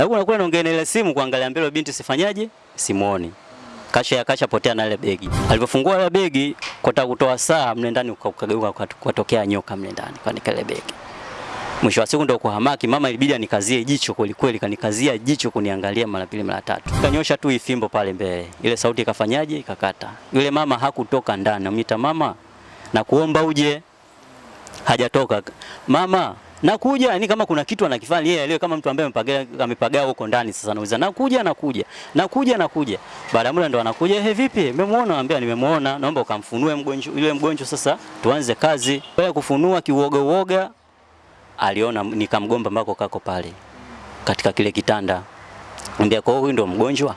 Lakini unakuwa naongea na ile simu kuangalia mbele binti sifanyaje? Simuoni. Kasha ya kasha potea na ile begi. Alipofungua ile begi kota kutoa saa mle ndani ukageuka kutokea nyoka mle ndani kwa nikale begi. Mwisho wa siku ndio kuhamaki, mama ilibidi anikazie jicho kweli kweli, kanikazia jicho kuniangalia mara pili mara tatu. Kanyosha tu ifimbo pale mbele, ile sauti ikafanyaje? Ikakata. Yule mama hakutoka ndani, amwita mama, na kuomba uje. Hajatoka mama, nakuja. Ni kama kuna kitu anakifanya yeye, leo kama mtu ambaye amepagaa huko ndani. Sasa anauliza nakuja, nakuja, nakuja, nakuja. Baada ya muda ndo anakuja, he, vipi, umemwona? Anambia nimemuona, naomba ukamfunue mgonjwa yule mgonjwa, sasa tuanze kazi. baada kufunua kiuoga uoga aliona nikamgomba ambako kako pale katika kile kitanda. ambia kwa huyu ndo mgonjwa.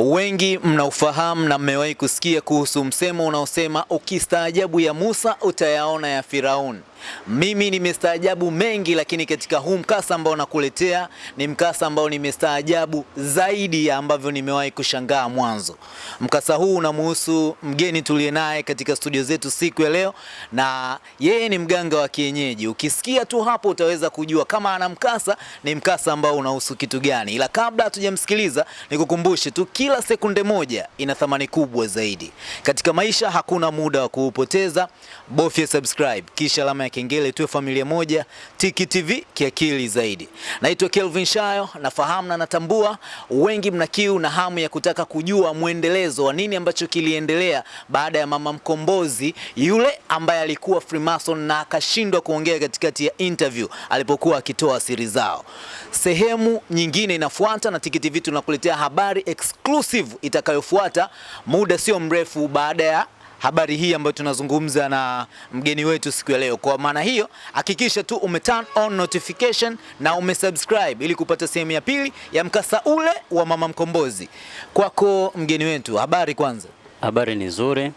Wengi mnaufahamu na mmewahi kusikia kuhusu msemo unaosema ukistaajabu ya Musa utayaona ya Firauni. Mimi nimestaajabu mengi, lakini katika huu mkasa ambao nakuletea ni mkasa ambao nimestaajabu zaidi ya ambavyo nimewahi kushangaa mwanzo. Mkasa huu unamuhusu mgeni tuliye naye katika studio zetu siku ya leo, na yeye ni mganga wa kienyeji. Ukisikia tu hapo utaweza kujua kama ana mkasa, ni mkasa ambao unahusu kitu gani. Ila kabla hatujamsikiliza, nikukumbushe tu, kila sekunde moja ina thamani kubwa zaidi katika maisha. Hakuna muda wa kuupoteza, bofya subscribe kisha alama ya kengele, tuwe familia moja. Tiki TV kiakili zaidi. Naitwa Kelvin Shayo, nafahamu na natambua wengi mna kiu na hamu ya kutaka kujua mwendelezo wa nini ambacho kiliendelea baada ya mama mkombozi yule ambaye alikuwa Freemason na akashindwa kuongea katikati ya interview alipokuwa akitoa siri zao. Sehemu nyingine inafuata na Tiki TV tunakuletea habari exclusive itakayofuata muda sio mrefu baada ya habari hii ambayo tunazungumza na mgeni wetu siku ya leo. Kwa maana hiyo, hakikisha tu ume turn on notification na umesubscribe ili kupata sehemu ya pili ya mkasa ule wa mama mkombozi. Kwako mgeni wetu, habari kwanza. Habari ni nzuri.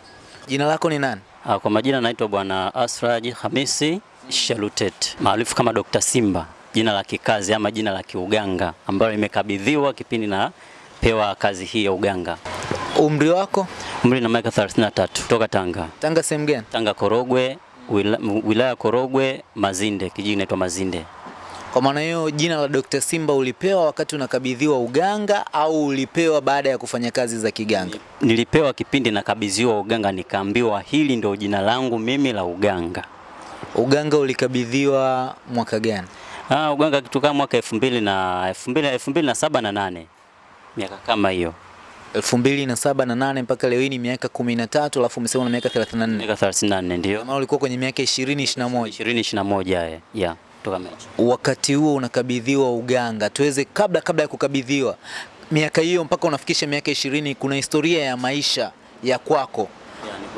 Jina lako ni nani? Ah, Kwa majina naitwa Bwana Asraj Hamisi Shalutet maarufu kama Dr. Simba, jina la kikazi ama jina la kiuganga ambalo imekabidhiwa kipindi na pewa kazi hii ya uganga. Umri wako? Umri na miaka 33 kutoka Tanga. Tanga sehemu gani? Tanga Korogwe, wila, wilaya Korogwe, Mazinde, kijiji inaitwa Mazinde. Kwa maana hiyo jina la Dr. Simba ulipewa wakati unakabidhiwa uganga au ulipewa baada ya kufanya kazi za kiganga? Nilipewa kipindi nakabidhiwa uganga, nikaambiwa hili ndio jina langu mimi la uganga. Uganga ulikabidhiwa mwaka gani? Ah, uganga kitu kama mwaka 2000 na 2000 2007 na 8. Miaka kama hiyo. Elfu mbili na saba na nane mpaka leo hii ni miaka kumi na tatu alafu umesema una miaka 34 Miaka 34 ndio. maana ulikuwa kwenye miaka 20 21 20 21 eh. Yeah, kutoka mechi. wakati huo unakabidhiwa uganga tuweze kabla kabla ya kukabidhiwa miaka hiyo mpaka unafikisha miaka 20 kuna historia ya maisha ya kwako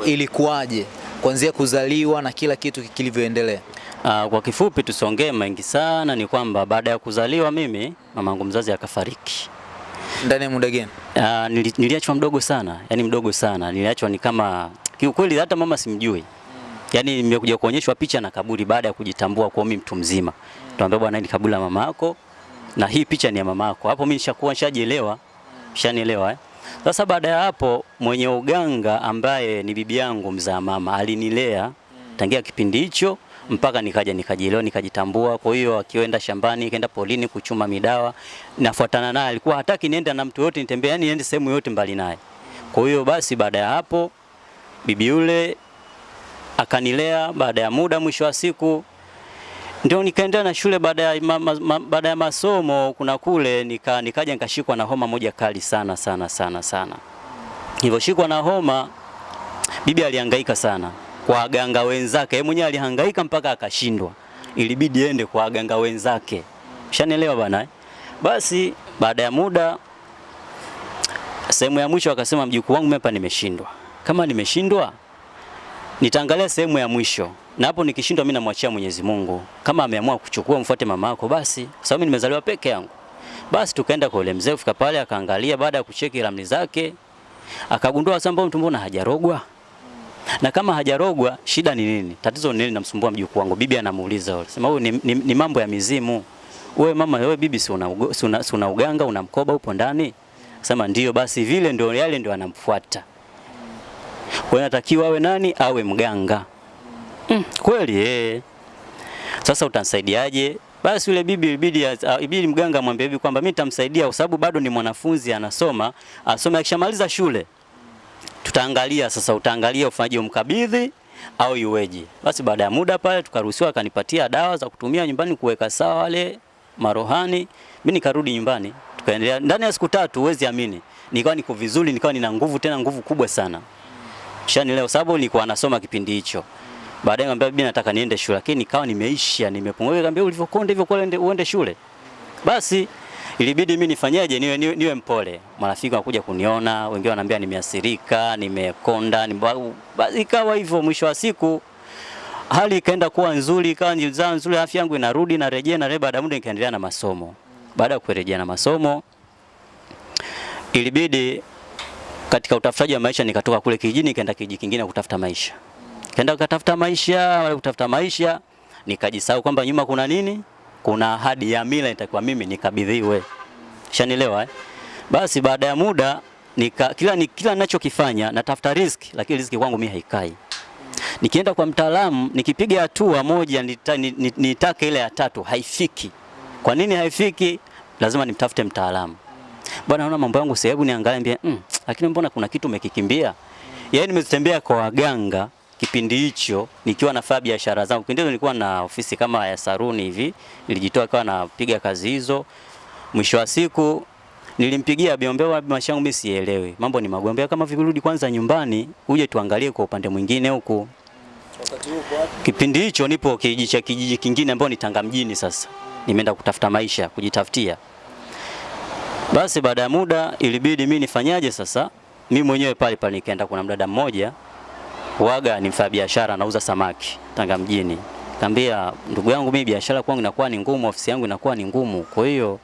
ilikuwaje kuanzia kuzaliwa na kila kitu kilivyoendelea Uh, kwa kifupi tusongee mengi sana, ni kwamba baada ya kuzaliwa mimi mamangu mzazi akafariki. Ndani ya muda gani nili, niliachwa mdogo sana, yani mdogo sana. Niliachwa ni kama kiukweli hata mama simjui. Yaani nimekuja kuonyeshwa picha na kaburi baada ya kujitambua kwa mimi mtu mzima. Tuambia bwana, hili kaburi la mama yako na hii picha ni ya mama yako. Hapo mimi nishakuwa nishajielewa. Nishanielewa eh. Sasa baada ya hapo mwenye uganga ambaye ni bibi yangu mzaa mama alinilea tangia kipindi hicho mpaka nikaja nikajielewa nikajitambua. Kwa hiyo akienda shambani, kaenda polini kuchuma midawa, nafuatana naye. Alikuwa hataki niende na mtu yote nitembee, yani niende sehemu yote mbali naye. Kwa hiyo basi, baada ya hapo bibi yule akanilea. Baada ya muda, mwisho wa siku ndio nikaendelea na shule. Baada ya, ma, ma, baada ya masomo kuna kule nika, nikaja nikashikwa na homa moja kali sana sana sana sana. Nilivyoshikwa na homa, bibi alihangaika sana kwa waganga wenzake. Yeye mwenyewe alihangaika mpaka akashindwa, ilibidi ende kwa waganga wenzake. Ushanielewa bana eh? Basi baada ya muda, sehemu ya mwisho akasema, mjukuu wangu mimi nimeshindwa. Kama nimeshindwa, nitaangalia sehemu ya mwisho, na hapo nikishindwa, mimi namwachia Mwenyezi Mungu. Kama ameamua kuchukua mfuate mama yako, basi sababu mimi nimezaliwa peke yangu. Basi tukaenda kwa yule mzee, kufika pale akaangalia, baada ya kucheki ramli zake akagundua sasa, mbona mtu mbona hajarogwa na kama hajarogwa shida ni nini? Tatizo ni nini namsumbua mjukuu wangu? Bibi anamuuliza yule. Sema ni, ni, ni mambo ya mizimu. Wewe mama, wewe bibi si una, una, una uganga una mkoba upo ndani? Sema ndio, basi vile ndio yale ndio anamfuata. Kwa hiyo natakiwa awe nani? Awe mganga. Mm, kweli eh. Sasa utansaidiaje? Basi yule bibi ilibidi uh, ibidi mganga amwambie bibi kwamba mimi nitamsaidia kwa sababu bado ni mwanafunzi anasoma, asome akishamaliza shule. Tutaangalia sasa utaangalia ufanyaji wa mkabidhi au iweje. Basi baada ya muda pale tukaruhusiwa akanipatia dawa za kutumia nyumbani kuweka sawa wale marohani. Mimi nikarudi nyumbani. Tukaendelea ndani ya siku tatu huwezi amini. Nikawa niko vizuri, nikawa nina nguvu tena nguvu kubwa sana. Shani leo sababu nilikuwa nasoma kipindi hicho. Baadaye nikamwambia bibi nataka niende shule lakini nikawa nimeisha nimepungua. Nikamwambia ulivyokonda hivyo kwa uende shule. Basi ilibidi mimi nifanyeje, niwe, niwe, niwe mpole. Marafiki wanakuja kuniona, wengine wananiambia nimeasirika nimekonda, nime... basi ikawa hivyo mwisho wa siku hali ikaenda kuwa nzuri, ikawa nilizaa nzuri, afya yangu inarudi narejea na baada ya muda nikaendelea na masomo. Baada ya kurejea na masomo ilibidi katika utafutaji wa maisha nikatoka kule kijijini nikaenda kijiji kingine kutafuta maisha. Kaenda kutafuta maisha, wale kutafuta maisha nikajisahau kwamba nyuma kuna nini? Kuna ahadi ya mila itakuwa mimi nikabidhiwe. Shanielewa eh? Basi baada ya muda nika, kila ni, kila ninachokifanya natafuta riski, lakini riski kwangu mimi haikai. Nikienda kwa mtaalamu nikipiga hatua moja nita, nitake nita ile ya tatu haifiki. Kwa nini haifiki? Lazima nimtafute mtaalamu. Bwana, naona mambo yangu sasa, niangalie mbia, mm, lakini mbona kuna kitu umekikimbia? Yaani nimezitembea kwa waganga kipindi hicho nikiwa nafanya biashara zangu. Kipindi hicho nilikuwa na ofisi kama ya saruni hivi, nilijitoa kwa napiga kazi hizo. Mwisho wa siku nilimpigia biombea wa mashangu, mimi sielewi. Mambo ni magombea kama virudi kwanza nyumbani uje tuangalie kwa upande mwingine huku. Kipindi hicho nipo kijiji cha kijiji kingine ambao ni Tanga mjini sasa. Nimeenda kutafuta maisha, kujitafutia. Basi baada ya muda ilibidi mimi nifanyaje sasa? Mimi mwenyewe pale pale nikaenda kuna mdada mmoja waga ni mfanya biashara anauza samaki Tanga mjini. Kaambia ndugu yangu mimi biashara kwangu inakuwa ni ngumu, ofisi yangu inakuwa ni ngumu. Kwa hiyo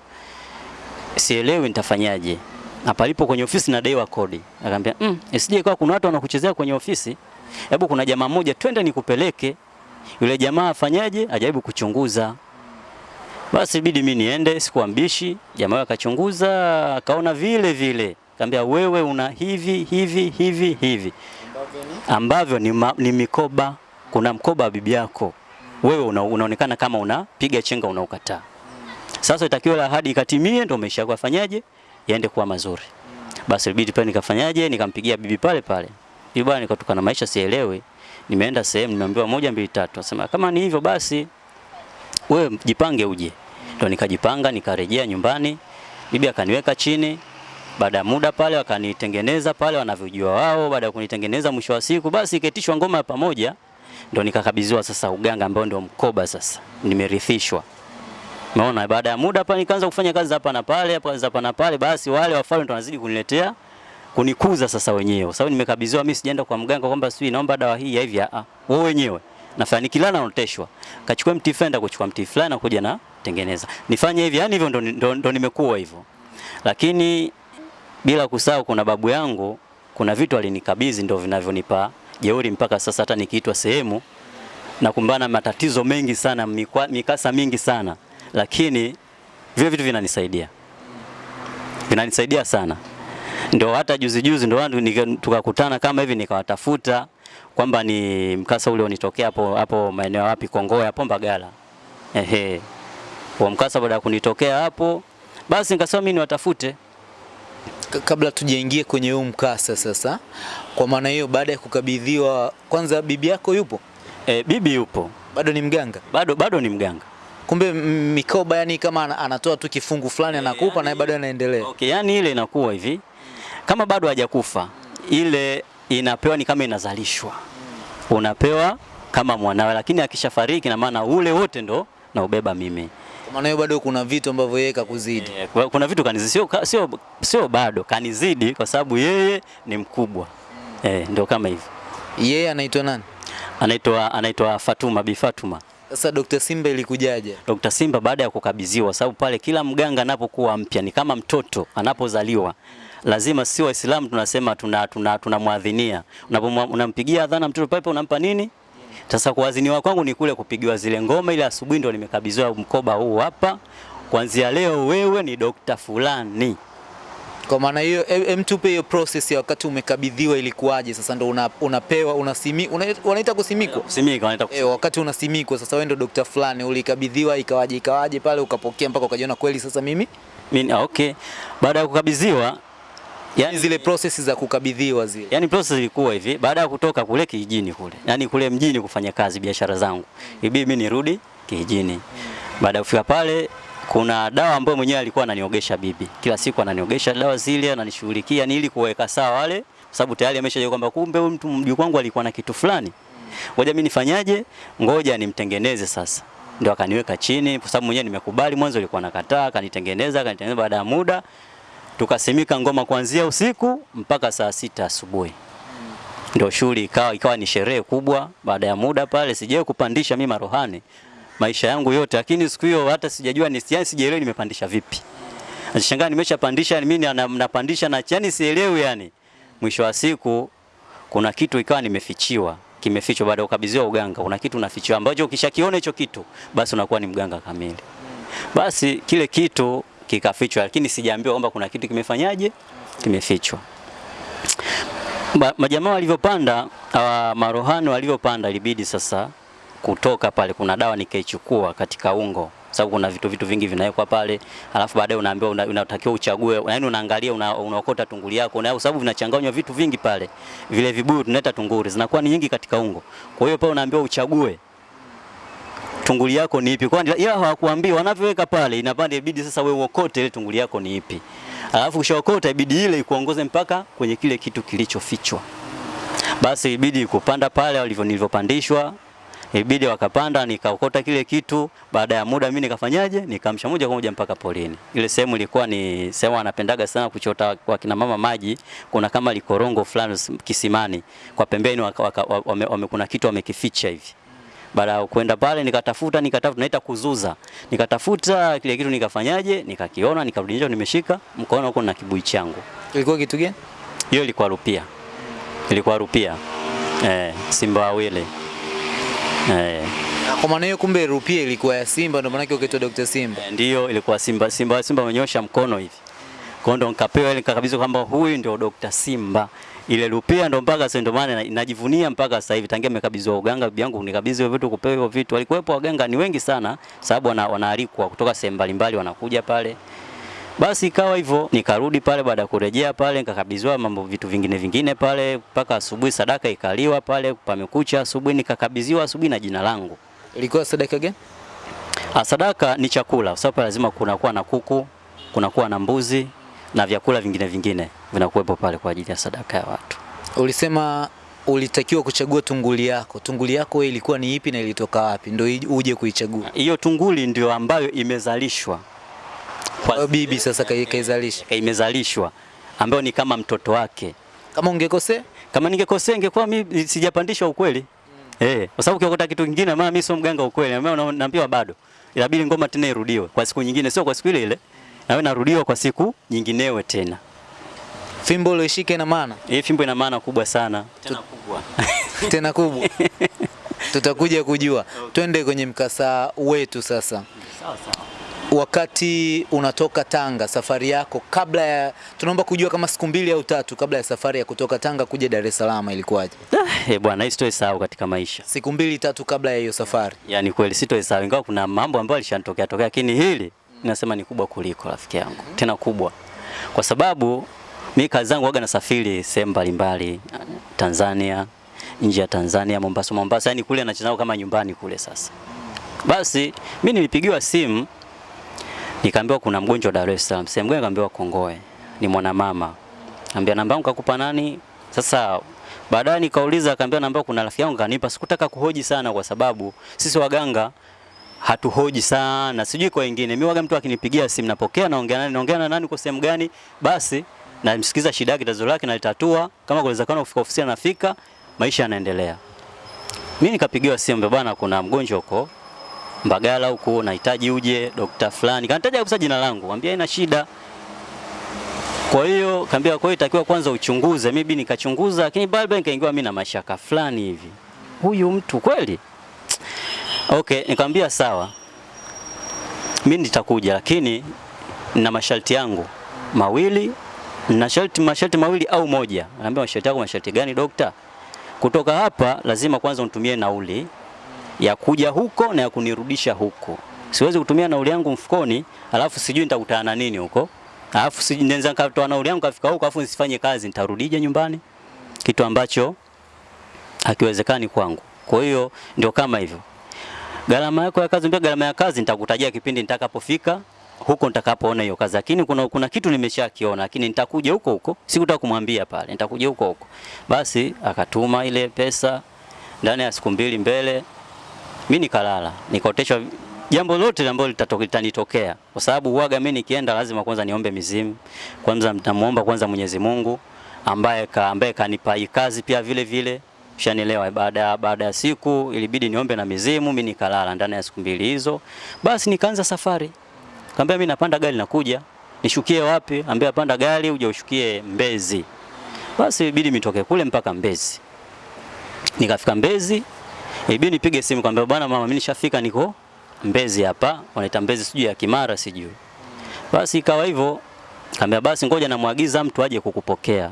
sielewi nitafanyaje. Na palipo kwenye ofisi nadaiwa kodi. Akamwambia, "Mm, isije kwa kuna watu wanakuchezea kwenye ofisi. Hebu kuna jamaa mmoja twende nikupeleke." Yule jamaa afanyaje? Ajaribu kuchunguza. Basi ibidi mimi niende, sikuambishi. Jamaa akachunguza, akaona vile vile. Kaambia wewe una hivi hivi hivi hivi ambavyo ni, ma, ni mikoba. Kuna mkoba wa bibi yako wewe una, unaonekana kama unapiga chenga unaukataa. Sasa itakiwa ahadi ikatimie, ndio maisha yako yafanyaje yaende kuwa mazuri. Basi ibidi pale nikafanyaje, nikampigia bibi pale pale, bibi bwana, nikatoka na maisha sielewi, nimeenda sehemu nimeambiwa moja mbili tatu, asema kama ni hivyo basi wewe jipange uje. Ndio nikajipanga nikarejea nyumbani, bibi akaniweka chini baada ya muda pale wakanitengeneza pale wanavyojua wao. Baada ya kunitengeneza, mwisho wa siku basi iketishwa ngoma ya pamoja, ndo nikakabidhiwa sasa uganga ambao ndio mkoba sasa, nimerithishwa. Umeona, baada ya muda hapa nikaanza kufanya kazi hapa na pale hapa hapa na pale, basi wale wafalme ndo wanazidi kuniletea kunikuza sasa wenyewe, kwa sababu nimekabidhiwa mimi, sijaenda kwa mganga kwamba sijui naomba dawa hii ya hivi. Ah, wewe wenyewe nafanya nikilala naoteshwa, kachukua mti fenda, kuchukua mti fulani na kuja na tengeneza, nifanye hivi, yani hivyo ndo, ndo, ndo nimekuwa hivyo, lakini bila kusahau kuna babu yangu, kuna vitu alinikabidhi ndio vinavyonipa jeuri mpaka sasa, hata nikiitwa sehemu. Na kumbana matatizo mengi sana, mikwa, mikasa mingi sana, lakini vile vitu vinanisaidia, vinanisaidia sana. Ndio hata juzi juzi ndio watu tukakutana kama hivi, nikawatafuta kwamba ni mkasa ule unitokea hapo hapo maeneo wapi, Kongoe hapo Mbagala. Ehe, kwa mkasa baada ya kunitokea hapo, basi nikasema mimi niwatafute kabla tujaingie kwenye huu mkasa sasa, kwa maana hiyo, baada ya kukabidhiwa, kwanza bibi yako yupo? E, bibi yupo Bado ni mganga? bado, bado ni mganga. Kumbe mikoba, yani kama anatoa tu kifungu fulani anakupa, yani, na bado anaendelea. Okay, yani ile inakuwa hivi kama bado hajakufa, ile inapewa ni kama inazalishwa, unapewa kama mwanawe, lakini akishafariki na maana ule wote ndo naubeba mimi. Maana hiyo bado kuna vitu ambavyo yeye kakuzidi. E, kuna vitu kanizidi, sio, sio, sio bado kanizidi kwa sababu yeye ni mkubwa eh ndio kama hivyo. Yeye anaitwa nani? Anaitwa anaitwa Fatuma, Bi Fatuma. Sasa Dr. Simba ilikujaje? Dr. Simba baada ya kukabidhiwa, sababu pale kila mganga anapokuwa mpya ni kama mtoto anapozaliwa, lazima si Waislamu tunasema tuna tuna tunamwadhinia. Unapomwa- unampigia adhana mtoto pale unampa nini? Sasa kuwaziniwa kwangu ni kule kupigiwa zile ngoma, ile asubuhi ndo nimekabidhiwa mkoba huu hapa. Kuanzia leo wewe ni dokta fulani. Kwa maana hiyo, em em tupe hiyo process ya wakati umekabidhiwa ilikuwaje? Sasa ndo una, unapewa unasimi, una, wanaita kusimikwa Simika wanaita kusimikwa. E, wakati unasimikwa sasa, wewe ndo dokta fulani, ulikabidhiwa ikawaje ikawaje pale ukapokea mpaka ukajiona kweli sasa mimi mimi ah, okay. Baada ya kukabidhiwa yani, zile process za kukabidhiwa zile yani process ilikuwa hivi, baada ya kutoka kule kijijini kule, yani kule mjini kufanya kazi biashara zangu, ibidi mimi nirudi kijijini. Baada ya kufika pale, kuna dawa ambayo mwenyewe alikuwa ananiogesha bibi, kila siku ananiogesha dawa zile, ananishughulikia ni ili kuweka sawa wale, kwa sababu tayari ameshajua kwamba kumbe huyu mtu mjukuu wangu alikuwa na kitu fulani. Ngoja mimi nifanyaje? Ngoja nimtengeneze sasa. Ndio akaniweka chini, kwa sababu mwenyewe nimekubali. Mwanzo alikuwa nakataa, akanitengeneza, akanitengeneza. Baada ya muda tukasimika ngoma kuanzia usiku mpaka saa sita asubuhi ndio shughuli ikawa ikawa ni sherehe kubwa. Baada ya muda pale, sijawahi kupandisha mimi marohani maisha yangu yote, lakini siku hiyo hata sijajua ni yani, sijaelewi nimepandisha vipi. Nashangaa nimeshapandisha mimi na- na- napandisha na yani sielewi yani. Mwisho wa siku kuna kitu ikawa nimefichiwa, kimefichwa baada ya kukabidhiwa uganga. Kuna kitu unafichiwa ambacho ukishakiona hicho kitu basi unakuwa ni mganga kamili. Basi kile kitu kikafichwa, lakini sijaambiwa kwamba kuna kitu kimefanyaje, kimefichwa. Majamaa walivyopanda uh, marohani walivyopanda, ilibidi sasa kutoka pale, kuna dawa nikaichukua katika ungo, sababu kuna vitu vitu vingi vinawekwa pale, alafu baadaye unaambiwa una, unatakiwa uchague, yaani unaangalia una, unaokota tunguli yako, na sababu vinachanganywa vitu vingi pale, vile vibuyu tunaita tunguri zinakuwa ni nyingi katika ungo. Kwa hiyo pale unaambiwa uchague tunguli yako ni ipi, kwani ila hawakuambii wanavyoweka pale, inapanda ibidi sasa wewe uokote ile tunguli yako ni ipi, alafu ushaokota ibidi ile ikuongoze mpaka kwenye kile kitu kilichofichwa. Basi ibidi kupanda pale walivyo nilivyopandishwa, ibidi wakapanda, nikaokota kile kitu. Baada ya muda mimi nikafanyaje, nikamsha moja kwa moja mpaka polini. Ile sehemu ilikuwa ni sehemu anapendaga sana kuchota kwa kina mama maji, kuna kama likorongo fulani kisimani, kwa pembeni wame, wame, kuna kitu wamekificha hivi baada ya kwenda pale nikatafuta nikatafuta naita kuzuza nikatafuta kile kitu nikafanyaje nikakiona nikarudi nje nimeshika mkono huko na kibui changu ilikuwa kitu gani? hiyo ilikuwa rupia ilikuwa rupia eh, simba wawili eh, Kwa maana hiyo, kumbe rupia ilikuwa ya Simba, ndio maana yake ukaitwa Dr. Simba. ndio ilikuwa simba simba simba amenyosha mkono hivi kwa ndo nikapewa ile nikakabidhiwa kwamba huyu ndio Dr. Simba ile rupia ndo mpaka sasa ndo maana na- najivunia mpaka sasa hivi tangia nimekabidhiwa uganga bibi yangu nikabidhi hivyo vitu kupewa hivyo vitu walikuwepo waganga ni wengi sana sababu wana, wanaalikwa kutoka sehemu mbalimbali wanakuja pale basi ikawa hivyo nikarudi pale baada ya kurejea pale nikakabidhiwa mambo vitu vingine vingine pale mpaka asubuhi sadaka ikaliwa pale pamekucha asubuhi nikakabidhiwa asubuhi na jina langu Ilikuwa sadaka gani? Ah, sadaka ni chakula, sababu lazima kunakuwa na kuku, kunakuwa na mbuzi na vyakula vingine vingine vinakuwepo pale kwa ajili ya sadaka ya watu. Ulisema ulitakiwa kuchagua tunguli yako. Tunguli yako wewe ilikuwa ni ipi na ilitoka wapi? Ndio uje kuichagua. Hiyo tunguli ndio ambayo imezalishwa Kwa bibi sasa kaizalisha. kaizalisha. imezalishwa ambayo ni kama mtoto wake. Kama ungekosea Kama ningekosea ingekuwa mimi sijapandishwa ukweli. Eh, kwa sababu ukiokota kitu kingine maana mimi sio mganga ukweli, mimi naambiwa bado. Inabidi ngoma tena irudiwe kwa siku nyingine, sio kwa siku ile ile. Na wewe narudiwa kwa siku nyinginewe tena. fimbo ulioishika ina maana Eh, fimbo ina maana kubwa sana. Tena kubwa. tena kubwa. Tutakuja kujua. Okay. Twende kwenye mkasa wetu sasa. Sawa sawa. Wakati unatoka Tanga, safari yako kabla ya, tunaomba kujua kama siku mbili au tatu kabla ya safari ya kutoka Tanga kuja Dar es Salaam ilikuwaje? Ah, eh bwana, hii sitoisahau katika maisha. Siku mbili tatu kabla ya hiyo safari. Yaani kweli sitoisahau, ingawa kuna mambo ambayo alishanitokea tokea, lakini hili nasema ni kubwa kuliko rafiki yangu, tena kubwa, kwa sababu mi kazi zangu waga nasafiri sehemu mbalimbali, Tanzania, nje ya Tanzania, Mombasa, Mombasa, yani kule nacheza kama nyumbani kule. Sasa basi mi nilipigiwa simu nikaambiwa kuna mgonjwa Dar es Salaam, sehemu gani? Kaambiwa Kongoe, ni mwanamama. Ambia namba yangu kakupa nani? Sasa baadaye nikauliza, akaambia namba kuna rafiki yangu kanipa. Sikutaka kuhoji sana, kwa sababu sisi waganga hatuhoji sana, sijui kwa wengine. Mimi waga mtu akinipigia simu napokea, naongea nani, naongea na nani, kwa sehemu gani, basi namsikiza shida yake, tatizo lake nalitatua. Kama kuwezekana kufika ofisini, anafika, maisha yanaendelea. Mimi nikapigiwa simu, bwana, kuna mgonjwa huko Mbagala huko, nahitaji uje dokta fulani. Kanitaja kabisa jina langu, ambia ina shida. Kwa hiyo kaambia, kwa hiyo itakiwa kwanza uchunguze. Mimi nikachunguza, lakini baadaye nikaingiwa mimi na mashaka fulani hivi, huyu mtu kweli? Okay, nikamwambia sawa, mimi nitakuja, lakini na masharti yangu mawili na sharti masharti mawili au moja. Anaambia masharti yako masharti gani dokta? Kutoka hapa lazima kwanza unitumie nauli ya kuja huko na ya kunirudisha huko. Siwezi kutumia nauli yangu mfukoni, alafu sijui nitakutana na nini huko. Alafu sijui naweza nikatoa nauli yangu kafika huko alafu nisifanye kazi, nitarudije nyumbani? Kitu ambacho hakiwezekani kwangu. Kwa hiyo ndio kama hivyo. Gharama yako ya kazi, gharama ya kazi nitakutajia kipindi nitakapofika huko nitakapoona hiyo kazi, lakini kuna, kuna kitu nimeshakiona, lakini nitakuja huko huko, sikutaka kumwambia pale, nitakuja huko huko. Basi akatuma ile pesa ndani ya siku mbili mbele, mimi nikalala, nikaoteshwa jambo lote ambalo litanitokea, kwa sababu huaga mimi nikienda lazima kwanza niombe mizimu, kwanza mtamuomba kwanza Mwenyezi Mungu ambaye ka, ambaye kanipa kazi pia vile vile Ushanielewa? Baada baada ya siku ilibidi niombe na mizimu, mimi nikalala ndani ya siku mbili hizo. Basi nikaanza safari. Kaambia mimi napanda gari nakuja. Nishukie wapi? Ambia panda gari uje ushukie Mbezi. Basi ilibidi mitoke kule mpaka Mbezi. Nikafika Mbezi, ilibidi nipige simu kwambia bwana mama mimi nishafika niko Mbezi hapa. Wanaita Mbezi sijui ya Kimara sijui. Basi ikawa hivyo. Kaambia basi ngoja namwagiza mtu aje kukupokea.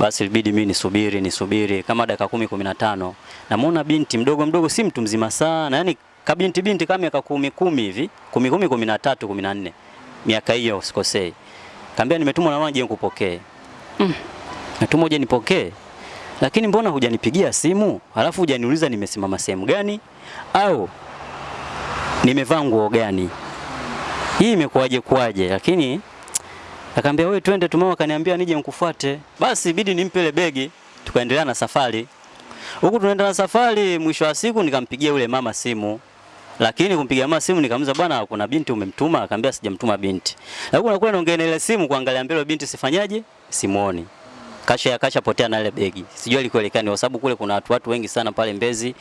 Basi ilibidi mimi nisubiri nisubiri kama dakika kumi kumi na tano. Namuona binti mdogo mdogo, si mtu mzima sana, yani kabinti binti kama miaka kumi kumi hivi, kumi kumi kumi na tatu kumi na nne miaka hiyo usikosei. Kaambia nimetumwa na mama je nikupokee. Mm. Natumwa je, nipokee. Lakini mbona hujanipigia simu? Halafu hujaniuliza nimesimama sehemu gani au nimevaa nguo gani? Hii imekuwaje kuwaje? Lakini Akaambia wewe twende tu, mama kaniambia nije nikufuate. Basi ibidi nimpe ile begi, tukaendelea na safari. Huku tunaenda na safari, mwisho wa siku nikampigia yule mama simu. Lakini kumpigia mama simu nikamuuliza bwana, kuna binti umemtuma? Akaambia sijamtuma binti. Na huko nakuwa naongea na ile simu kuangalia mbele binti sifanyaje? Simuoni. Kasha ya kasha potea na ile begi. Sijui alikuelekea kwa sababu kule kuna watu watu wengi sana pale Mbezi.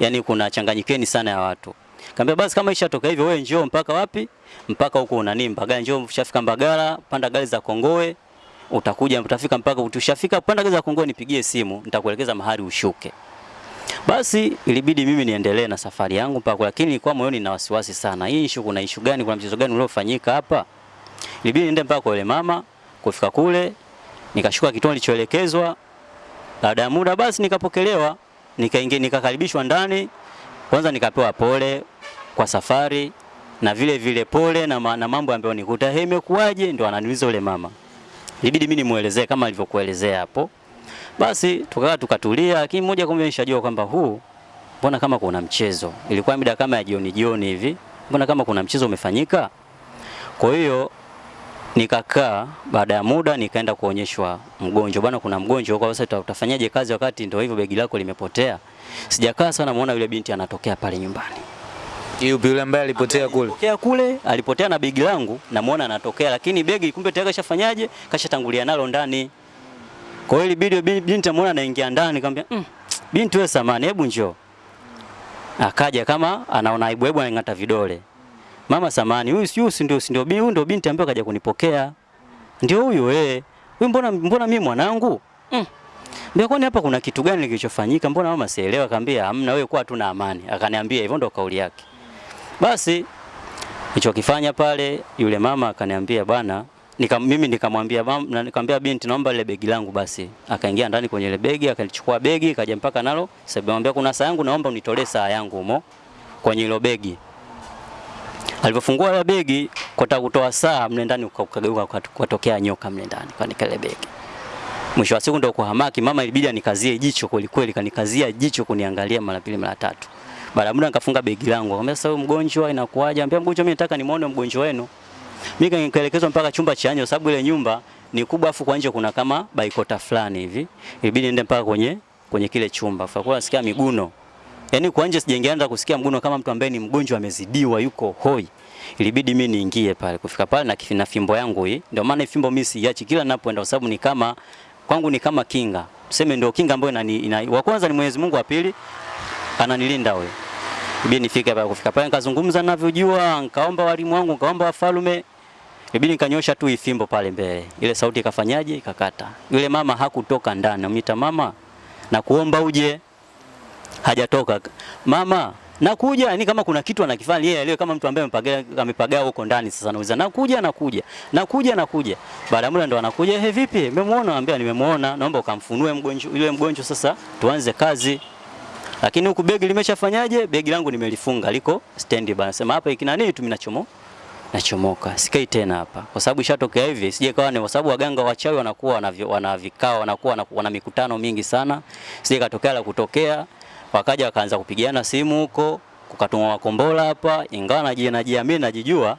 Yaani kuna changanyikeni sana ya watu. Kaambia basi kama ishatoka hivyo wewe njoo mpaka wapi? Mpaka huko unani Mbagala, njoo ushafika Mbagala, panda gari za Kongoe, utakuja utafika mpaka utushafika panda gari za Kongoe nipigie simu, nitakuelekeza mahali ushuke. Basi ilibidi mimi niendelee na safari yangu mpaka, lakini nilikuwa moyoni na wasiwasi sana. Hii issue kuna issue gani? Kuna mchezo gani uliofanyika hapa? Ilibidi niende mpaka kwa yule mama, kufika kule nikashuka kituo nilichoelekezwa. Baada ya muda basi nikapokelewa, nikaingia nikakaribishwa ndani. Kwanza nikapewa pole kwa safari na vile vile pole na, ma, na mambo ambayo nikuta hey, imekuwaje? Ndio ananiuliza yule mama. Ilibidi mimi nimuelezee kama alivyokuelezea hapo. Basi tukakaa tukatulia, lakini mmoja kwa moja nishajua kwamba huu mbona kama kuna mchezo. Ilikuwa mida kama ya jioni jioni hivi, mbona kama kuna mchezo umefanyika. Kwa hiyo nikakaa, baada ya muda nikaenda kuonyeshwa mgonjwa, bwana, kuna mgonjwa kwa sasa, utafanyaje kazi wakati ndio hivyo begi lako limepotea? Sijakaa sana, muona yule binti anatokea pale nyumbani. Yupi yule ambaye alipotea kule? Alipotea kule, alipotea na begi langu, namuona anatokea, lakini begi kumbe tayari kashafanyaje, kashatangulia nalo ndani. Kwa hiyo ilibidi binti amuona anaingia ndani, kaambia mm, binti wewe samani, hebu njoo. Akaja kama anaona aibu hebu anang'ata vidole. Mama samani, huyu si huyu ndio ndio huyu ndio binti ambaye kaja kunipokea. Ndio huyu eh. Huyu mbona mbona mimi mwanangu? Mm. Mbona kwani hapa kuna kitu gani kilichofanyika? Mbona mama sielewa? Akaambia hamna, wewe kwa tu na amani. Akaniambia hivyo ndo kauli yake. Basi nilichokifanya pale, yule mama akaniambia bwana, nika, mimi nikamwambia mama, nikamwambia binti, naomba ile begi langu basi. Akaingia ndani kwenye ile begi, akalichukua begi, kaja mpaka nalo. Sasa nikamwambia kuna saa yangu, naomba unitolee saa yangu humo kwenye ile begi. Alipofungua ile begi kwa kutoa saa mle ndani, ukageuka ukatokea nyoka mle ndani kwa nikale begi. Mwisho wa siku ndio kuhamaki, mama ilibidi anikazie jicho kweli kweli, kanikazia jicho kuniangalia mara pili mara tatu. Baada muda nikafunga begi langu. Akamwambia sasa, huyu mgonjwa inakuaje? Ambia mgonjwa, mimi nataka nimuone mgonjwa wenu. Mimi nikaelekezwa mpaka chumba cha nje, sababu ile nyumba ni kubwa, afu kwa nje kuna kama baikota fulani hivi. Ilibidi niende mpaka kwenye kwenye kile chumba. Kwa kwa nasikia miguno. Yaani kwa nje sijaingia kusikia mguno kama mtu ambaye ni mgonjwa amezidiwa yuko hoi. Ilibidi mimi niingie pale. Kufika pale na kifina fimbo yangu hii. Ndio maana fimbo mimi siachi kila ninapoenda kwa sababu ni kama kwangu ni kama kinga. Tuseme ndio kinga ambayo inani ina, wa kwanza ni Mwenyezi Mungu, wa pili ananilinda huyo. Ibidi nifike hapa kufika pale nikazungumza ninavyojua, nikaomba walimu wangu, nikaomba wafalume. Ibidi nikanyosha tu ifimbo pale mbele. Ile sauti ikafanyaje? Ikakata. Yule mama hakutoka ndani. Amita mama na kuomba uje. Hajatoka. Mama, nakuja, yani kama kuna kitu anakifanya yeye leo, kama mtu ambaye amepagaa huko ndani. Sasa nauliza nakuja, nakuja, nakuja, nakuja. Baada muda ndo anakuja, he, vipi, umemwona? Anambia nimemuona, naomba ukamfunue mgonjwa yule mgonjwa, sasa tuanze kazi. Lakini huku begi limeshafanyaje? Begi langu nimelifunga, liko stand bana, sema hapa ikina nini tu mimi nachomoka. Sikai tena hapa, kwa sababu ishatokea hivi, sije kawa ni kwa sababu waganga wachawi wanakuwa wana vikao, wanakuwa wana, mikutano mingi sana, sije katokea la kutokea, wakaja wakaanza kupigiana simu huko, kukatumwa makombola hapa, ingawa naji- najiamini najijua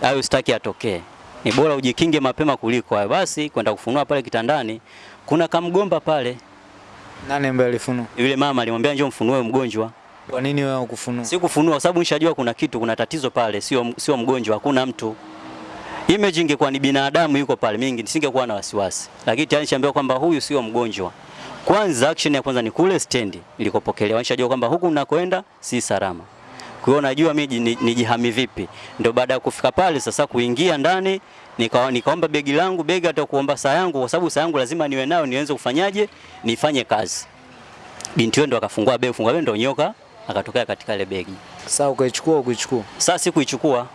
hayo sitaki atokee, ni bora ujikinge mapema kuliko hayo. Basi kwenda kufunua pale kitandani, kuna kamgomba pale, Nani ambaye alifunua? yule mama alimwambia njoo mfunue mgonjwa Kwa nini wewe hukufunua? si kufunua sababu nishajua kuna kitu, kuna tatizo pale, sio sio mgonjwa, hakuna mtu. Image ingekuwa ni binadamu yuko pale, mingi nisingekuwa na wasiwasi, lakini tayari nishaambiwa kwamba huyu sio mgonjwa. Kwanza action ya kwanza ni kule stendi nilikopokelewa, nishajua kwamba huku nakoenda si salama. Kwa hiyo najua mimi nijihami vipi. Ndio baada ya kufika pale sasa kuingia ndani nika, nikaomba begi langu, begi hata kuomba saa yangu, kwa sababu saa yangu lazima niwe nayo niweze kufanyaje, nifanye kazi. Binti wewe ndo akafungua begi, fungua begi ndo nyoka akatokea katika ile begi. Sasa ukaichukua ukuichukua? Sasa sikuichukua,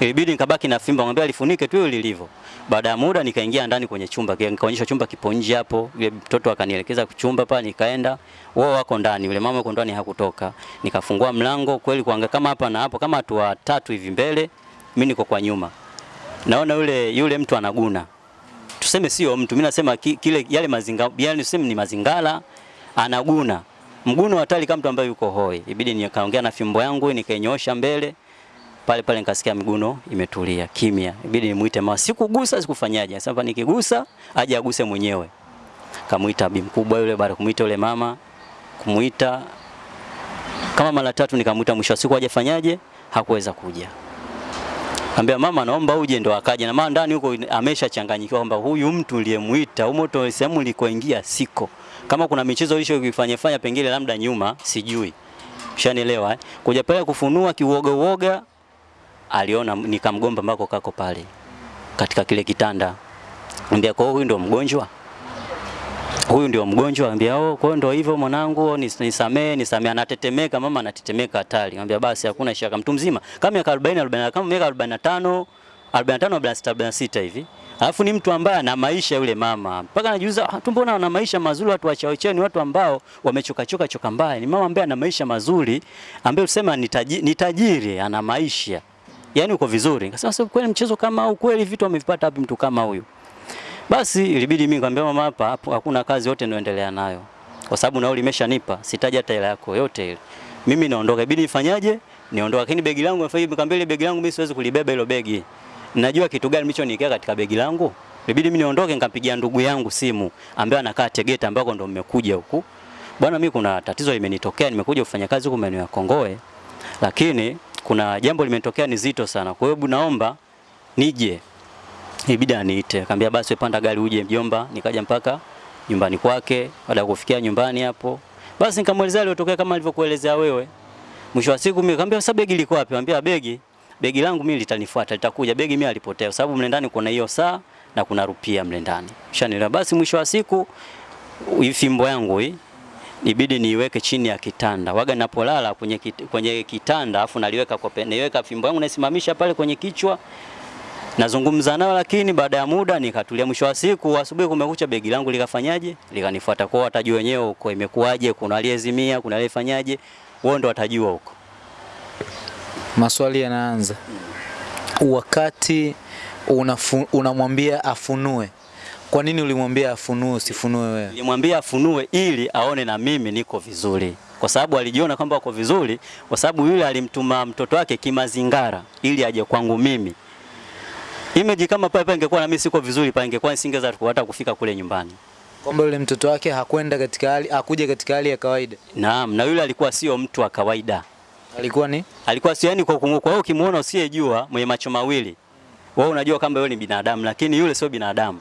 ilibidi nikabaki na fimbo, ngambia alifunike tu lilivyo. Baada ya muda nikaingia ndani kwenye chumba, nikaonyesha chumba kipo nje hapo. Yule mtoto akanielekeza chumba pale, nikaenda, wao wako ndani, yule mama yuko ndani hakutoka. Nikafungua mlango kweli, kuanga kama hapa na hapo, kama watu watatu hivi mbele, mimi niko kwa nyuma, naona yule yule mtu anaguna tuseme sio mtu, mimi nasema ki, kile yale mazinga, yani tuseme ni mazingala, anaguna mguno hatari kama mtu ambaye yuko hoi. Ibidi nikaongea na fimbo yangu nikainyoosha mbele pale pale, nikasikia mguno imetulia kimya. Ibidi nimuite mama, sikugusa sikufanyaje. Sasa nikigusa aje aguse mwenyewe. Kamuita bi mkubwa yule, baada kumuita yule mama, kumuita kama mara tatu, nikamuita mwisho siku aje fanyaje, hakuweza kuja. Ambia mama naomba uje, ndo akaja na mama ndani huko ameshachanganyikiwa kwamba huyu mtu niliyemuita huko moto sehemu nilikoingia siko. Kama kuna michezo hiyo kuifanya fanya pengine labda nyuma sijui. Ushanielewa eh? Kuja pale kufunua kiuoga uoga aliona nikamgomba mbako kako pale katika kile kitanda. Ambia kwa huyu ndo mgonjwa. Huyu ndio mgonjwa, ambia oh, kwa hiyo ndio hivyo mwanangu, nis- nisamee, nisamee. Anatetemeka, mama anatetemeka hatari. Ambia basi hakuna shaka, mtu mzima kama miaka 40 40 kama miaka 45 45 46 46 hivi. Alafu ni mtu ambaye ana maisha yule mama. Mpaka anajiuliza ah, tu mbona wana maisha mazuri watu wachaocheni, ni watu ambao wamechoka choka choka mbaya. Ni mama ambaye ana maisha mazuri, ambaye usema ni tajiri, ana maisha. yani uko vizuri. Nikasema sasa kweli mchezo kama au kweli vitu amevipata wapi mtu kama huyu? Basi ilibidi mimi nikamwambia mama, hapa hakuna kazi yote inayoendelea nayo, kwa sababu nauli imeshanipa, sitaji hata hela yako yote ile. Mimi naondoka, ibidi nifanyaje? Niondoka, lakini begi langu nafanya nikamwambia ile begi langu mimi siwezi kulibeba hilo begi. Najua kitu gani nilichoniwekea katika begi langu. Ilibidi mimi niondoke, nikampigia ndugu yangu simu ambaye anakaa Tegeta, ambako ndo mmekuja huku. Bwana, mimi kuna tatizo limenitokea, nimekuja kufanya kazi huko maeneo ya Kongoe, lakini kuna jambo limetokea ni zito sana. Kwa hiyo naomba nije ibidi aniite. Akambia basi wepanda panda gari uje mjomba. Nikaja mpaka nyumbani kwake. Baada ya kufikia nyumbani hapo, basi nikamwelezea aliyotokea kama alivyokuelezea wewe. Mwisho wa siku mimi nikamwambia sasa begi liko wapi? Anambia begi begi langu mimi litanifuata, litakuja. Begi mimi alipotea sababu mle ndani kuna hiyo saa na kuna rupia mle ndani. Ushanielewa? Basi mwisho wa siku hii fimbo yangu hii ibidi niiweke chini ya kitanda. Waga ninapolala kwenye, kwenye kitanda afu naliweka kwa pene, niweka fimbo yangu naisimamisha pale kwenye kichwa nazungumza nao, lakini baada ya muda nikatulia. Mwisho wa siku, asubuhi kumekucha, begi langu likafanyaje, likanifuata. Kwao watajua wenyewe huko imekuwaje, kuna aliyezimia, kuna aliyefanyaje, wao ndo watajua huko. Maswali yanaanza wakati unamwambia una afunue. Kwa nini ulimwambia afunue usifunue wewe? Nilimwambia afunue ili aone na mimi niko vizuri, kwa sababu alijiona kwamba wako vizuri, kwa sababu yule alimtuma mtoto wake kimazingara ili aje kwangu mimi. Image kama pale pale ingekuwa na mimi siko vizuri, pale ingekuwa nisingeweza hata kufika kule nyumbani. Kwamba yule mtoto wake hakwenda katika hali hakuja katika hali ya kawaida. Naam, na yule alikuwa sio mtu wa kawaida. Alikuwa ni alikuwa sio yani, kwa kumwona. kwa hiyo ukimuona usiyejua mwenye macho mawili, wewe unajua kwamba yule ni binadamu, lakini yule sio binadamu.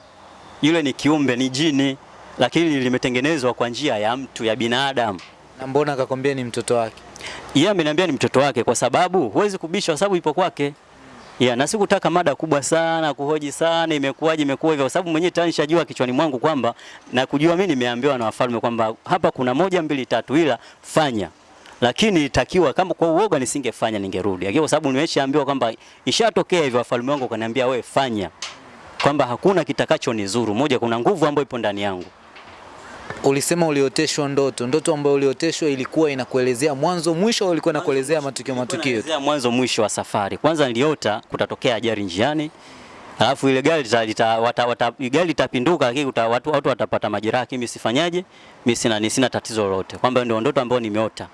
Yule ni kiumbe, ni jini, lakini limetengenezwa kwa njia ya mtu ya binadamu. na mbona akakwambia ni mtoto wake? Yeye ameniambia ni mtoto wake, kwa sababu huwezi kubisha, kwa sababu ipo kwake. Yeah, na sikutaka mada kubwa sana kuhoji sana imekuwaje imekuwa hivyo, kwa sababu mwenyewe tayari nishajua kichwani mwangu kwamba na kujua mimi nimeambiwa na wafalme kwamba hapa kuna moja mbili tatu, ila fanya lakini itakiwa kama kwa uoga nisingefanya, ningerudi, kwa sababu nimeshaambiwa kwamba ishatokea hivyo, wafalme wangu wakaniambia we fanya, kwamba hakuna kitakacho nizuru. Moja, kuna nguvu ambayo ipo ndani yangu. Ulisema ulioteshwa ndoto. Ndoto ambayo ulioteshwa ilikuwa inakuelezea mwanzo mwisho, ilikuwa inakuelezea matukio matukio? Mwanzo mwisho wa safari. Kwanza niliota kutatokea ajali njiani, alafu ile gari gari litapinduka, lakini watu, watu watapata majeraha, lakini mimi sifanyaje, mimi sina sina tatizo lolote, kwamba ndio ndoto ambayo nimeota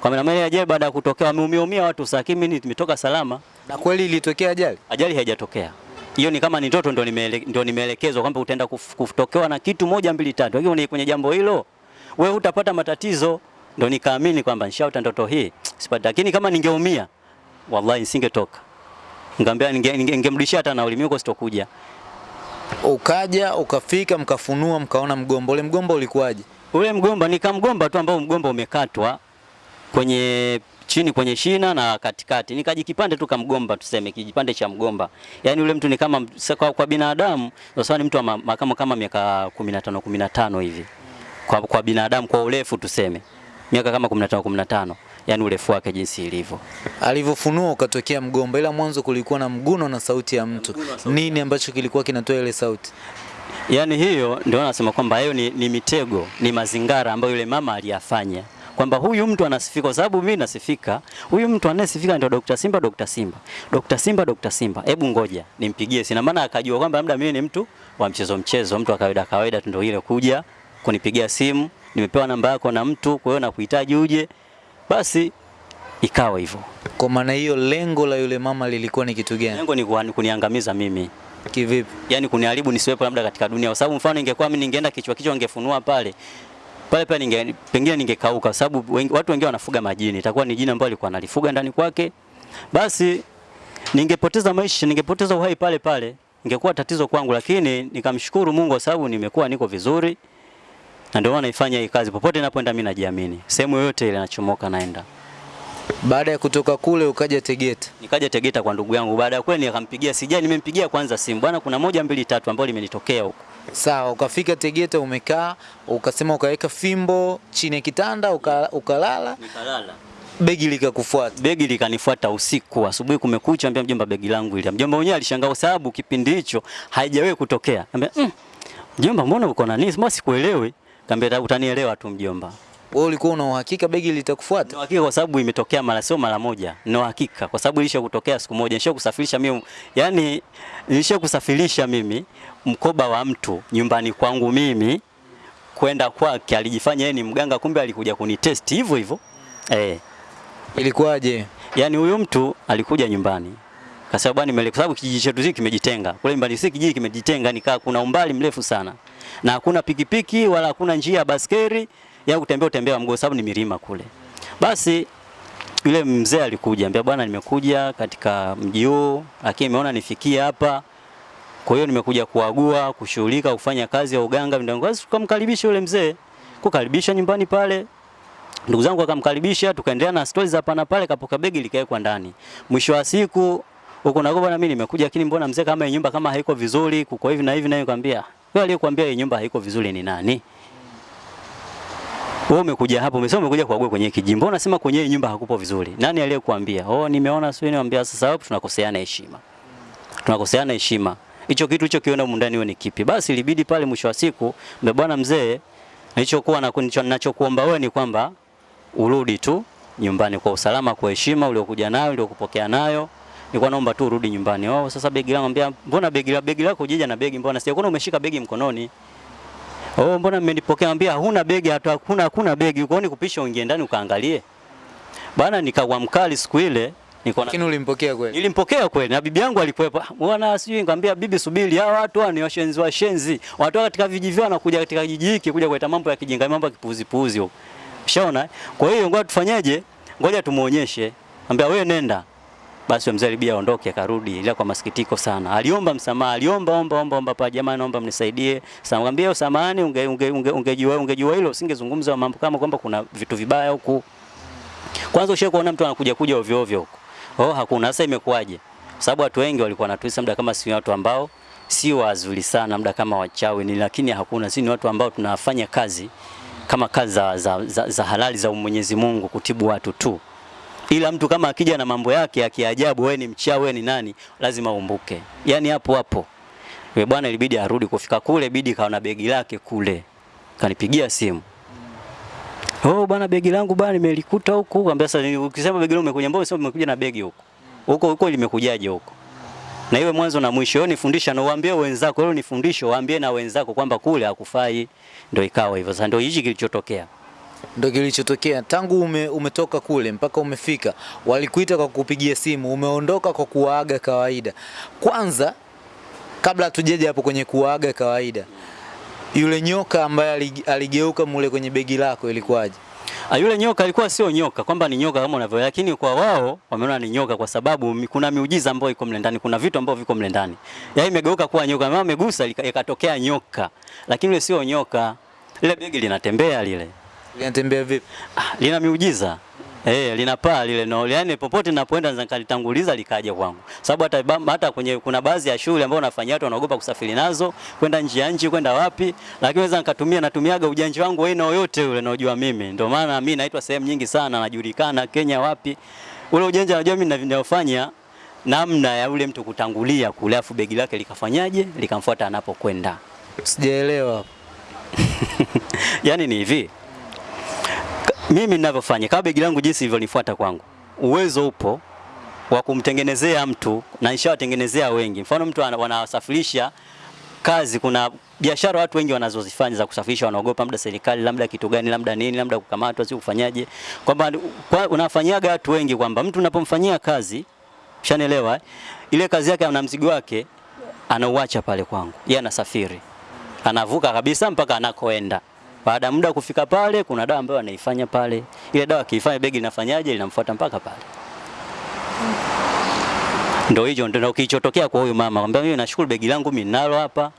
kwa maana ile ajali baada ya kutokea wameumia watu, sasa lakini mimi nimetoka salama, Na kweli ilitokea ajali? ajali haijatokea. Hiyo ni kama ni ndoto, ndio nimeele, ndio nimeelekezwa kwamba utaenda kutokewa na kitu moja mbili tatu, lakini kwenye- jambo hilo wewe utapata matatizo. Ndio nikaamini kwamba nishaota ndoto hii sipati, lakini kama ningeumia wallahi nisingetoka. Ngambia ningemrudishia ninge, ningemrudishia hata nauli, mimi sitokuja. Ukaja ukafika, mkafunua, mkaona mgomba. Ule mgomba ulikuwaje? Ule mgomba nikamgomba tu ambao mgomba umekatwa kwenye chini kwenye shina na katikati, nikaji kipande tu kamgomba, tuseme kijipande cha mgomba. Yani ule mtu ni kama kwa, kwa binadamu sasa ni mtu wa ma- ma- kama kama miaka 15 15 hivi. Kwa, kwa binadamu kwa urefu tuseme miaka kama 15 15, yani urefu wake jinsi ilivyo. Alivyofunua ukatokea mgomba, ila mwanzo kulikuwa na mguno na sauti ya mtu. Sauti Nini ambacho kilikuwa kinatoa ile sauti? Yaani hiyo ndio nasema kwamba hiyo ni, ni mitego, ni mazingara ambayo yule mama aliyafanya kwamba huyu mtu anasifika kwa sababu mimi nasifika. Huyu mtu anayesifika ndio Dr. Simba, Dr. Simba, Dr. Simba, Dr. Simba. Hebu ngoja nimpigie, sina maana akajua kwamba labda mimi ni mtu wa mchezo mchezo, mtu wa kawaida kawaida tu, ndio ile kuja kunipigia simu, nimepewa namba yako na mtu, kwa hiyo nakuhitaji uje. Basi ikawa hivyo. Kwa maana hiyo, lengo la yule mama lilikuwa ni kitu gani? Lengo ni kuniangamiza mimi. Kivipi? yani kuniharibu nisiwepo labda katika dunia, kwa sababu mfano ingekuwa mimi ningeenda kichwa kichwa ningefunua pale pale pale ninge, pengine ningekauka, sababu wengi, watu wengine wanafuga majini, itakuwa ni jini ambalo alikuwa analifuga ndani kwake, basi ningepoteza maisha, ningepoteza uhai pale pale, ingekuwa tatizo kwangu, lakini nikamshukuru Mungu kwa sababu nimekuwa niko vizuri, na ndio maana naifanya hii kazi. Popote ninapoenda mimi najiamini, sehemu yoyote ile nachomoka naenda. Baada ya kutoka kule ukaja Tegeta. Nikaja Tegeta kwa ndugu yangu, baada ya kweli nikampigia, sijai nimempigia kwanza simu, bwana, kuna moja mbili tatu ambayo limenitokea huko Sawa, ukafika Tegeta, umekaa ukasema, ukaweka fimbo chini ya kitanda uka, ukalala, nikalala begi likakufuata. begi likanifuata usiku. Asubuhi kumekucha, ambia mjomba, begi langu ile. Mjomba mwenyewe alishangaa sababu kipindi hicho haijawahi kutokea. Ambia mm, mjomba, mbona uko na nini? Mbona sikuelewi? Kaambia utanielewa tu mjomba. Wewe ulikuwa una uhakika begi litakufuata? Na hakika kwa sababu imetokea mara sio mara moja. Ni hakika kwa sababu ilisha kutokea siku moja. Nisha kusafirisha mimi Yaani nilisha kusafirisha mimi mkoba wa mtu nyumbani kwangu mimi kwenda kwake, alijifanya yeye ni mganga, kumbe alikuja kunitest hivyo hivyo. Eh. Ilikuwaje? Yaani huyu mtu alikuja nyumbani. Kasema bwana nimeleka, kwa sababu kijiji chetu hiki kimejitenga. Kule nyumbani si kijiji kimejitenga nikaa kuna umbali mrefu sana. Na hakuna pikipiki wala hakuna njia ya baskeri ya kutembea utembea mguu sababu ni milima kule. Basi yule mzee alikuja, ambia bwana nimekuja katika mji huu lakini nimeona nifikie hapa. Kwa hiyo nimekuja kuagua, kushughulika, kufanya kazi ya uganga mdango. Tukamkaribisha yule mzee. Kukaribisha nyumbani pale, ndugu zangu akamkaribisha, tukaendelea na stories hapa na pale, kapoka begi likawekwa ndani. Mwisho wa siku huko na bwana, mimi nimekuja, lakini mbona mzee, kama nyumba kama haiko vizuri, kuko hivi na hivi, na kwambia wewe, aliyekuambia hii nyumba haiko vizuri ni nani? Wewe umekuja hapo, umesema umekuja kuagua kwenye kijiji, mbona unasema kwenye hii nyumba hakupo vizuri? Nani aliyekuambia? Oh, nimeona sio, niambia sasa hapo tunakoseana heshima, tunakoseana heshima. Hicho kitu hicho kiona mundani ndani ni kipi? Basi ilibidi pale mwisho wa siku, mbe bwana mzee, nilichokuwa na ninachokuomba wewe ni kwamba urudi tu nyumbani kwa usalama, kwa heshima uliokuja nayo, uliokupokea nayo. Nilikuwa naomba tu urudi nyumbani. Oh, sasa begi langu, ambia mbona begi la begi lako jija na begi, mbona sijakuona umeshika begi mkononi? Oh, mbona mmenipokea? Ambia huna begi, hata hakuna hakuna begi. Kwa nini kupisha uingie ndani ukaangalie. Bana, nikawa mkali siku ile. Niko na Lakini ulimpokea kweli? Nilimpokea kweli na bibi yangu alikuwepo. "Ah, Bwana sijui nikamwambia bibi subiri, hawa watu ni washenzi washenzi. Watu katika vijiji vyao wanakuja katika kijiji hiki kuja kuleta mambo ya kijinga, mambo ya kipuzi puzi huko. Ushaona? Kwa hiyo ngoja tufanyeje? Ngoja tumuonyeshe. Ambia wewe nenda. Basi mzee alibia aondoke akarudi, ila kwa masikitiko sana. Aliomba msamaha, aliomba omba omba omba pa jamani, naomba mnisaidie. Sasa mwambie samahani, unge unge unge ungejua ungejua hilo usingezungumza mambo kama kwamba kuna vitu vibaya huku. Kwanza ushawahi kuona mtu anakuja kuja ovyo ovyo huko. Oh, hakuna. Sasa imekuwaje? Sababu watu wengi walikuwa wanatuisa muda kama si watu ambao si wazuri sana, muda kama wachawi ni, lakini hakuna. Si ni watu ambao tunafanya kazi kama kazi za, za, za, za halali za Mwenyezi Mungu kutibu watu tu, ila mtu kama akija na mambo yake ya kiajabu, wewe ni mchawi, wewe ni nani, lazima umbuke. Yani hapo hapo yule bwana ilibidi arudi kufika kule, bidi kaona begi lake kule, kanipigia simu Oh bwana, begi langu bwana nimelikuta huko. Kaambia sasa, ukisema begi langu umekuja, mbona sio umekuja na begi huko? Huko huko limekujaje huko? Na iwe mwanzo na mwisho. yoni nifundisha na uambie wenzako, yoni fundisho waambie na wenzako kwamba kule hakufai. Ndio ikawa hivyo. Sasa ndio hichi kilichotokea. Ndio kilichotokea tangu ume, umetoka kule mpaka umefika, walikuita kwa kupigia simu, umeondoka kwa kuwaaga kawaida. Kwanza kabla tujeje hapo kwenye kuwaaga kawaida, yule nyoka ambaye aligeuka mule kwenye begi lako ilikuwaje? Ah, yule nyoka alikuwa sio nyoka kwamba ni nyoka kama unavyo, lakini kwa wao wameona ni nyoka kwa sababu kuna miujiza ambayo iko mle ndani, kuna vitu ambavyo viko mle ndani. Yaani imegeuka kuwa nyoka, mama amegusa ikatokea nyoka, lakini yule sio nyoka. Lile begi linatembea lile. Linatembea vipi? Ah, lina miujiza eh, linapaa lile no, Yaani popote ninapoenda nikalitanguliza likaja kwangu, sababu hata hata kwenye kuna baadhi ya shule ambao nafanya watu wanaogopa kusafiri nazo kwenda nje ya nchi kwenda wapi, lakini naweza nikatumia natumiaga ujanja wangu wewe na yote ule naojua mimi. Ndio maana mimi naitwa sehemu nyingi sana, najulikana Kenya wapi, ule ujanja najua mimi ninaofanya namna ya ule mtu kutangulia kule, afu begi lake likafanyaje, likamfuata anapokwenda. Sijaelewa. Yaani ni hivi, mimi ninavyofanya kama begi langu jinsi ilivyonifuata kwangu, uwezo upo wa kumtengenezea mtu na nishawatengenezea wengi. Mfano mtu ana- wanasafirisha kazi, kuna biashara watu wengi wanazozifanya za kusafirisha, wanaogopa labda serikali, labda kitu gani, labda nini, labda kukamatwa, si kufanyaje, kwamba kwa, unafanyaga watu wengi kwamba mtu unapomfanyia kazi, shanielewa eh? ile kazi yake ana mzigo wake anauacha pale kwangu, yeye anasafiri anavuka kabisa mpaka anakoenda. Baada muda kufika pale, kuna dawa ambayo anaifanya pale. Ile dawa akiifanya, begi linafanyaje? Linamfuata mpaka pale. Ndio hicho ndio kilichotokea kwa huyu mama. Kwambia mimi nashukuru begi langu mimi ninalo hapa.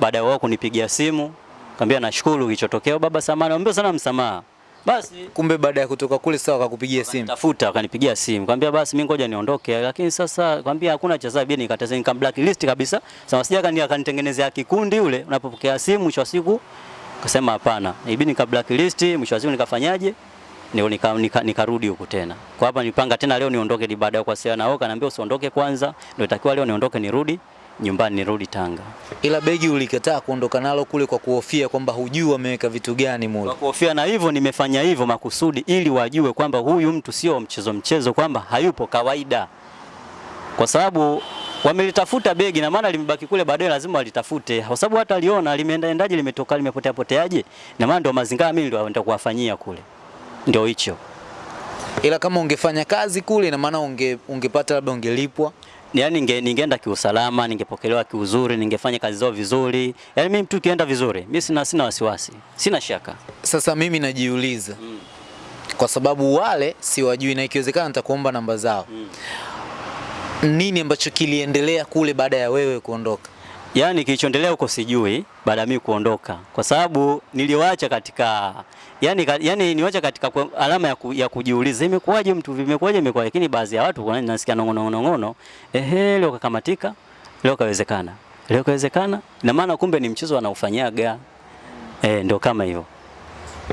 Baada ya wao kunipigia simu, kwambia nashukuru kilichotokea. Baba samahani, ambia sana msamaha. Basi Kumbe baada ya kutoka kule sawa akakupigia simu. tafuta akanipigia simu. Kwambia basi mimi ngoja niondoke, lakini sasa kwambia hakuna cha sababu nikataza nika blacklist kabisa. Sasa sija kanitengenezea kikundi ule unapopokea simu mwisho siku kasema hapana. Ibidi nika blacklist mwisho wa siku nikafanyaje? Ni nika, nika, nikarudi huku tena. Kwa hapa nipanga tena leo niondoke ni baada ya kuwasiliana nao kaniambia usiondoke kwanza. Ndio itakiwa leo niondoke nirudi nyumbani nirudi Tanga. Ila begi ulikataa kuondoka nalo kule kwa kuhofia kwamba hujui wameweka vitu gani mule. Kwa kuhofia na hivyo nimefanya hivyo makusudi ili wajue kwamba huyu mtu sio mchezo mchezo, kwamba hayupo kawaida, kwa sababu wamelitafuta begi na maana limebaki kule, baadaye lazima walitafute, kwa sababu hata aliona limeenda endaje, limetoka limepotea poteaje, na maana ndio mazingira mimi ndio ndio kuwafanyia kule, ndio hicho. Ila kama ungefanya kazi kule, ina maana unge, ungepata labda ungelipwa. yani ninge, ningeenda kiusalama, ningepokelewa kiuzuri, ningefanya kazi zao vizuri. Yani mimi mtu kienda vizuri, mimi sina sina wasiwasi, sina shaka. Sasa mimi najiuliza kwa sababu wale siwajui, na ikiwezekana nitakuomba namba zao. Nini ambacho kiliendelea kule baada ya wewe kuondoka? Yaani kilichoendelea huko sijui baada ya mimi kuondoka, kwa sababu niliwacha katika yani, yani niwacha katika alama ya, ku, ya kujiuliza imekuwaje mtu vimekuwaje imekuwa, lakini baadhi ya watu kuna nasikia nongono nongono, ehe, leo kakamatika, leo kawezekana, leo kawezekana, ina maana kumbe ni mchezo anaufanyaga. eh, ndio kama hivyo,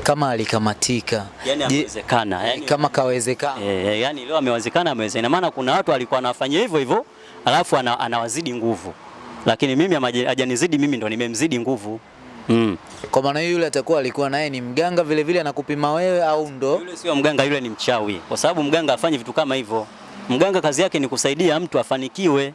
Kama alikamatika, yani amewezekana, yani kama kawezekana e, yani leo amewezekana amewezekana. Ina maana kuna watu walikuwa wanafanya hivyo hivyo, alafu ana, anawazidi nguvu, lakini mimi hajanizidi mimi, ndo nimemzidi nguvu mm. kwa maana hiyo yule atakuwa alikuwa naye ni mganga vile vile anakupima wewe au ndo Yule sio mganga, yule ni mchawi, kwa sababu mganga afanye vitu kama hivyo. Mganga kazi yake ni kusaidia mtu afanikiwe.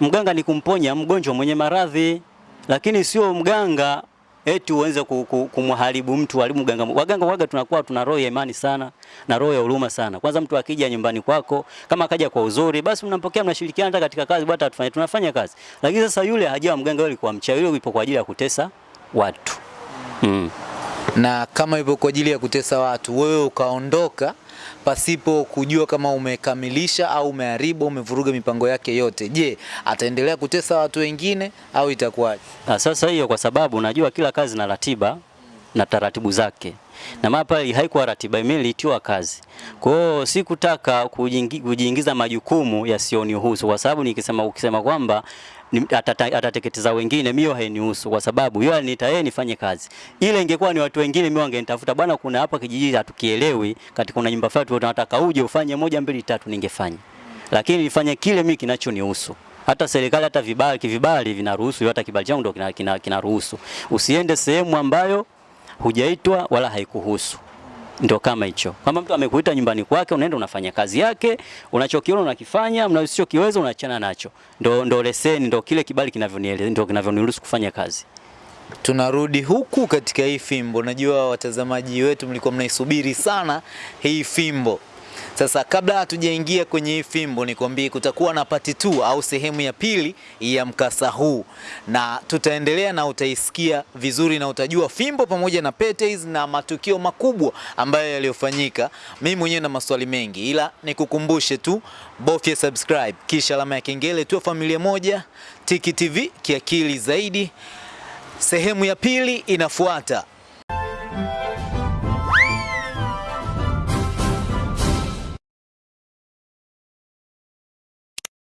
Mganga ni kumponya mgonjwa mwenye maradhi, lakini sio mganga eti uweze ku- ku- kumharibu mtu alimu ganga. Waganga waga tunakuwa tuna roho ya imani sana na roho ya huruma sana. Kwanza mtu akija nyumbani kwako, kama akaja kwa uzuri, basi mnampokea, mnashirikiana hata katika kazi, bwana tufanye, tunafanya kazi. Lakini sasa yule hajawa mganga, yule kwa mchawi, yule yupo kwa ajili ya kutesa watu mm. na kama ipo kwa ajili ya kutesa watu, wewe ukaondoka pasipo kujua kama umekamilisha au umeharibu, umevuruga mipango yake yote. Je, ataendelea kutesa watu wengine au itakuwaje? Ah, Sasa hiyo kwa sababu unajua kila kazi na ratiba na taratibu zake, na maana pale haikuwa ratiba, mimi nilitiwa kazi. Kwa hiyo sikutaka kujiingiza majukumu yasiyonihusu, kwa sababu nikisema ukisema kwamba atateketeza wengine, mio hainihusu kwa sababu yeye aliniita yeye nifanye kazi. Ile ingekuwa ni watu wengine, mio wangenitafuta bwana, kuna hapa kijiji hatukielewi, kati kuna nyumba fulani tunataka uje ufanye moja mbili tatu, ningefanya, lakini nifanye kile mimi kinachonihusu. Hata serikali hata vibali kivibali vinaruhusu, hata kibali changu ndio kinaruhusu kina, kina Usiende sehemu ambayo hujaitwa wala haikuhusu ndo kama hicho. kwamba mtu amekuita nyumbani kwake, unaenda unafanya kazi yake, unachokiona unakifanya, unachokiweza unaachana nacho. Ndo ndo leseni, ndo kile kibali ndo kinavyoniruhusu kufanya kazi. Tunarudi huku katika hii fimbo. Najua watazamaji wetu mlikuwa mnaisubiri sana hii fimbo. Sasa kabla hatujaingia kwenye hii fimbo, nikwambie kutakuwa na pati tu au sehemu ya pili ya mkasa huu, na tutaendelea na utaisikia vizuri na utajua fimbo pamoja na pete hizi na matukio makubwa ambayo yaliyofanyika. Mimi mwenyewe na maswali mengi, ila nikukumbushe tu, bofya subscribe kisha alama ya kengele, tuwe familia moja. Tiki TV kiakili zaidi. Sehemu ya pili inafuata.